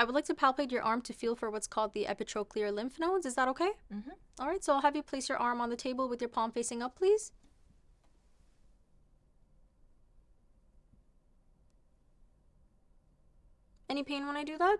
I would like to palpate your arm to feel for what's called the epitrochlear lymph nodes. Is that okay? Mm-hmm. All right, so I'll have you place your arm on the table with your palm facing up, please. Any pain when I do that?